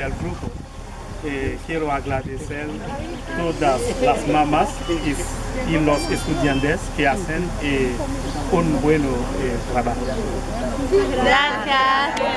del grupo. Eh, quiero agradecer todas las mamás y, y los estudiantes que hacen eh, un buen eh, trabajo. Gracias.